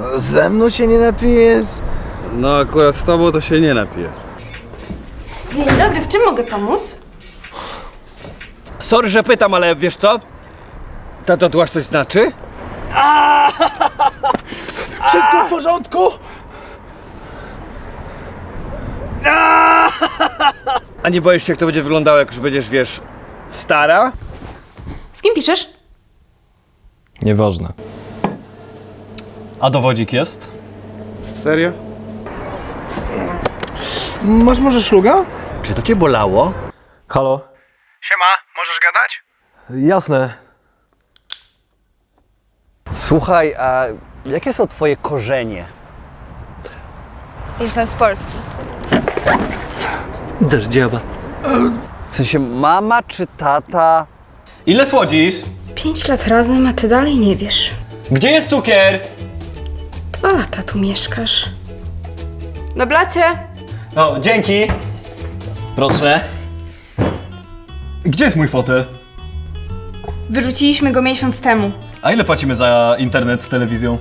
No, ze mną się nie napijesz? No akurat z tobą to się nie napije. Dzień dobry, w czym mogę pomóc? Sorry, że pytam, ale wiesz co? Ta tatuaż coś znaczy? Wszystko w porządku? A nie boisz się, jak to będzie wyglądało, jak już będziesz, wiesz, stara? Z kim piszesz? Nieważne. A dowodzik jest? Serio? Masz może szluga? Czy to cię bolało? Halo? Siema, możesz gadać? Jasne. Słuchaj, a jakie są twoje korzenie? Jestem z Polski. Deszdziowa. W sensie mama czy tata? Ile słodzisz? Pięć lat razem, a ty dalej nie wiesz. Gdzie jest cukier? Dwa lata tu mieszkasz. Na blacie! O, dzięki. Proszę. Gdzie jest mój fotel? Wyrzuciliśmy go miesiąc temu. A ile płacimy za internet z telewizją?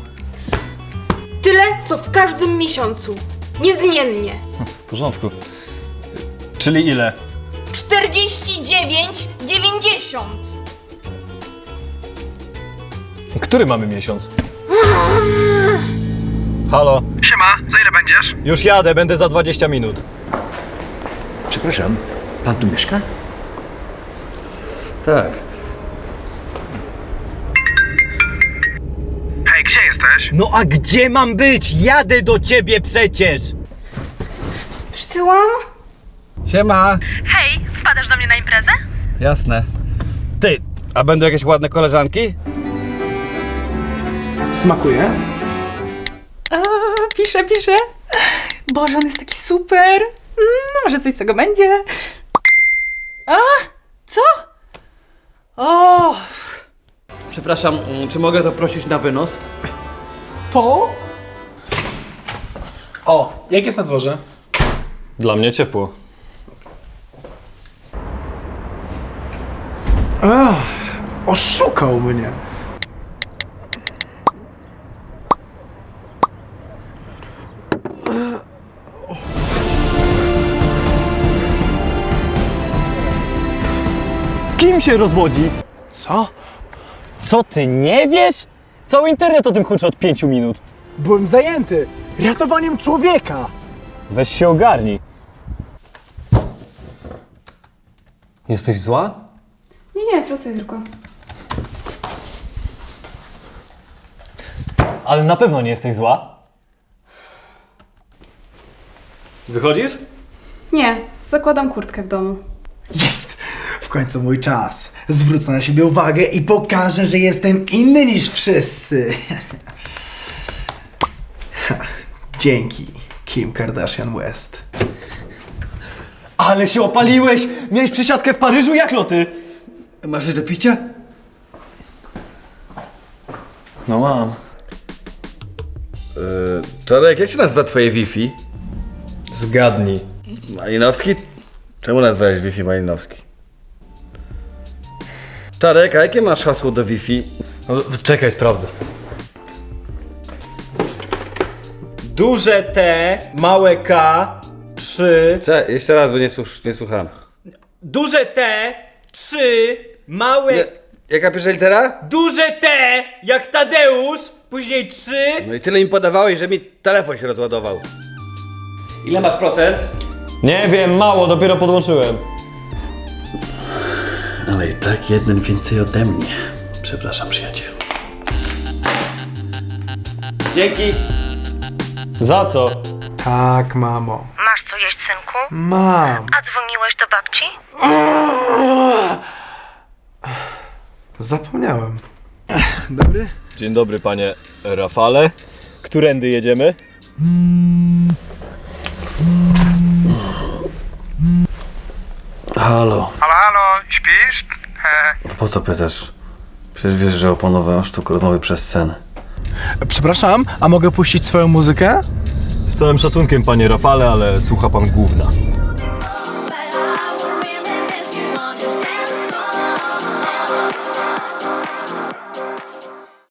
Tyle, co w każdym miesiącu. Niezmiennie. W porządku. Czyli ile? 49,90. Który mamy miesiąc? Halo? Siema, za ile będziesz? Już jadę, będę za 20 minut. Przepraszam, pan tu mieszka? Tak. Hej, gdzie jesteś? No a gdzie mam być? Jadę do ciebie przecież! Przytyłam? Siema. Hej, wpadasz do mnie na imprezę? Jasne. Ty, a będą jakieś ładne koleżanki? Smakuje? Pisze, pisze. Boże, on jest taki super. Mm, może coś z tego będzie. A, co? O, Przepraszam, mm, czy mogę to prosić na wynos? To? O, jak jest na dworze? Dla mnie ciepło. Ach, oszukał mnie. Kim się rozwodzi? Co? Co ty nie wiesz? Cały internet o tym huczy od pięciu minut. Byłem zajęty ratowaniem człowieka. Weź się ogarnij. Jesteś zła? Nie, nie, pracuję tylko. Ale na pewno nie jesteś zła. Wychodzisz? nie, zakładam kurtkę w domu. Jest! W końcu mój czas. Zwrócę na siebie uwagę i pokażę, że jestem inny niż wszyscy. Dzięki, Kim Kardashian West. Ale się opaliłeś! Miałeś przesiadkę w Paryżu jak loty? Masz do picia? No mam. Yy, Czarek, jak się nazywa twoje Wi-Fi? Zgadnij. Malinowski? Czemu nazwałeś Wi-Fi Malinowski? Czarek, a jakie masz hasło do Wi-Fi? No, czekaj, sprawdzę. Duże T, małe K, 3. Cze, jeszcze raz, bo nie, słuch, nie słuchałem. Duże T, 3, małe... Nie, jaka pierwsza litera? Duże T, jak Tadeusz, później 3. No i tyle im podawałeś, że mi telefon się rozładował. Ile masz procent? Nie wiem, mało, dopiero podłączyłem. Ale i tak jeden więcej ode mnie. Przepraszam, przyjacielu. Dzięki. Za co? Tak, mamo. Masz co jeść, synku? Mam. A dzwoniłeś do babci? Zapomniałem. Dobry? Dzień dobry, panie Rafale. Którędy jedziemy? Halo. Halo, halo, śpisz? Po co pytasz? Przecież wiesz, że opanowałem sztukę rozmowy przez scenę. Przepraszam, a mogę puścić swoją muzykę? Z całym szacunkiem, panie Rafale, ale słucha pan gówna.